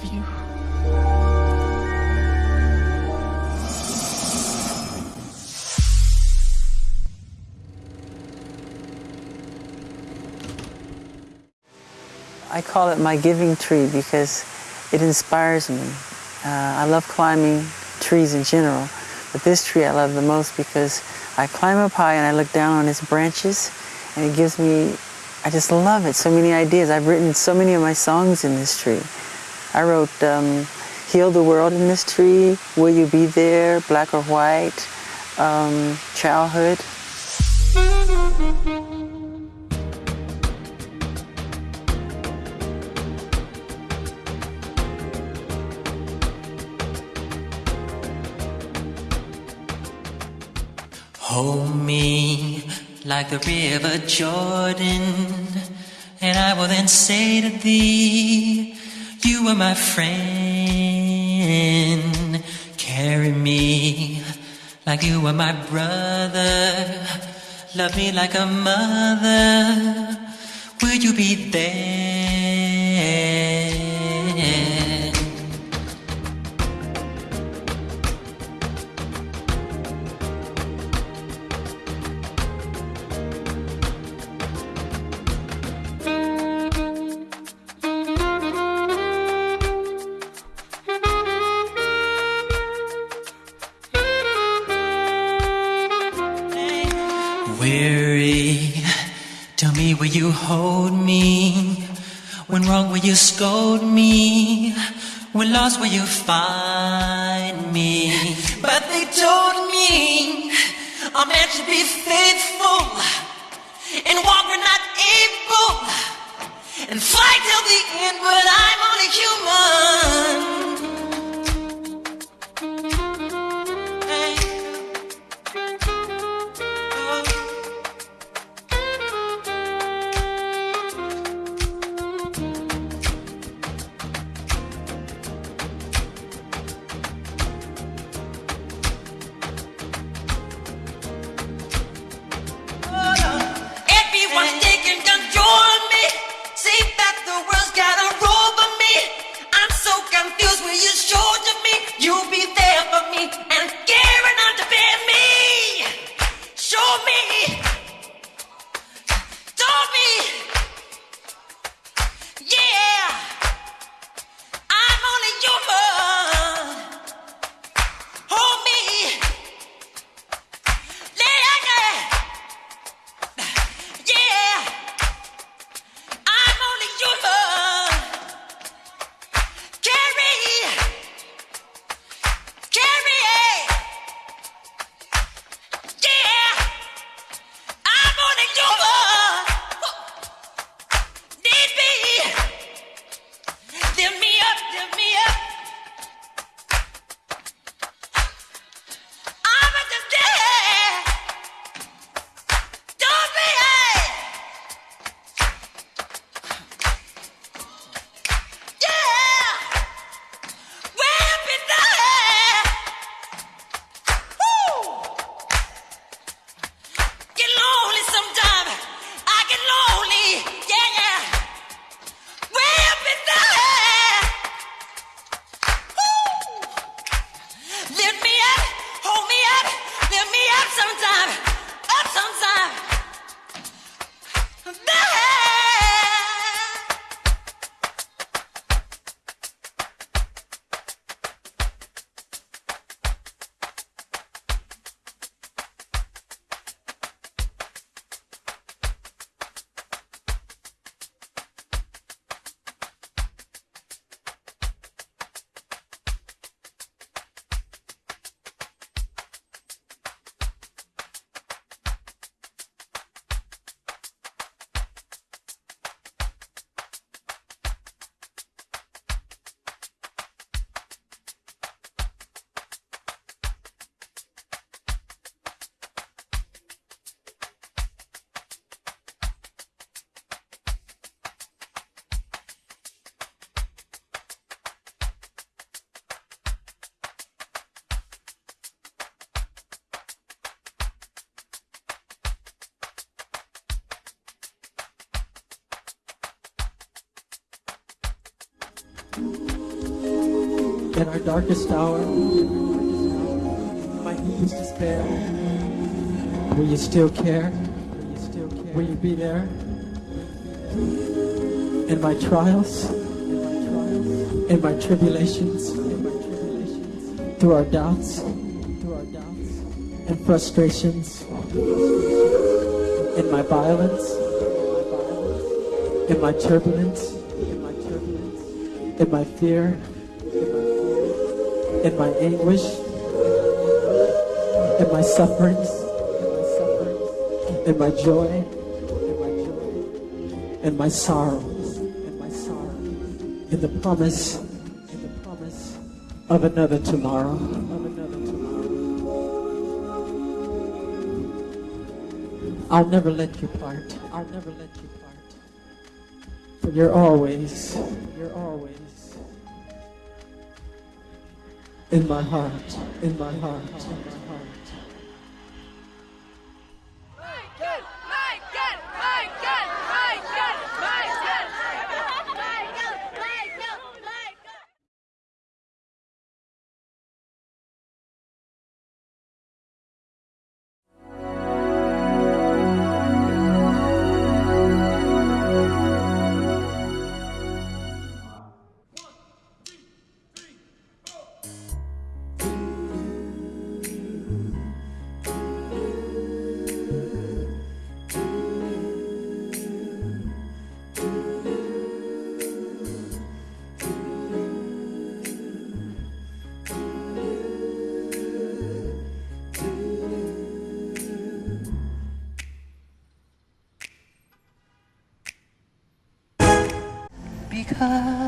love you. I call it my giving tree because it inspires me. Uh, I love climbing trees in general, but this tree I love the most because I climb up high and I look down on its branches and it gives me, I just love it, so many ideas. I've written so many of my songs in this tree. I wrote um, Heal the World in this tree, Will You Be There, Black or White, um, Childhood. Hold me like the river Jordan, and I will then say to thee, You were my friend. Carry me like you were my brother. Love me like a mother. Will you be there? Weary, tell me will you hold me? When wrong will you scold me? When lost will you find me? But they told me I'm meant to be faithful and walk when not able and fight till the end, but I'm only human. sometimes. In our darkest hour, my deepest despair, will you still care? Will you be there? In my trials, in my tribulations, through our doubts, and frustrations, in my violence, in my turbulence, in my fear, in my anguish, in my sufferings, in my joy, in my sorrows, in the promise, in the promise of another tomorrow. Of another tomorrow. I'll never let you part. I'll never let you part. For you're always, you're always in my heart, in my heart, in my heart. Because